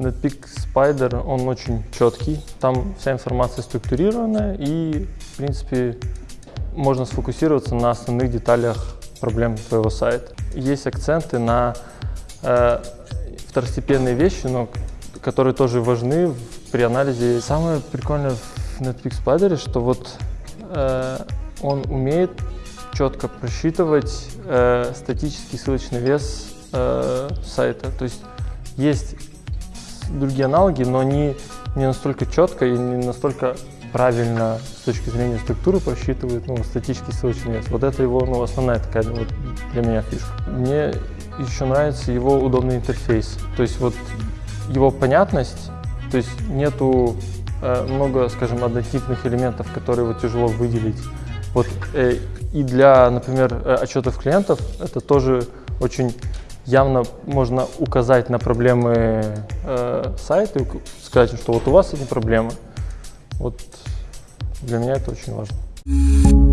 Netpeak Spider, он очень четкий, там вся информация структурированная и, в принципе, можно сфокусироваться на основных деталях проблем твоего сайта. Есть акценты на э, второстепенные вещи, но которые тоже важны при анализе. Самое прикольное в Netpeak Spider, что вот э, он умеет четко просчитывать э, статический ссылочный вес э, сайта. То есть есть другие аналоги, но они не настолько четко и не настолько правильно с точки зрения структуры просчитывают ну, статический ссылочный вес. Вот это его ну, основная такая вот для меня фишка. Мне еще нравится его удобный интерфейс. То есть вот его понятность, то есть нету э, много, скажем, однотипных элементов, которые вот тяжело выделить. Вот э, и для, например, э, отчетов клиентов это тоже очень явно можно указать на проблемы э, сайта и сказать, что вот у вас эти проблемы. Вот для меня это очень важно.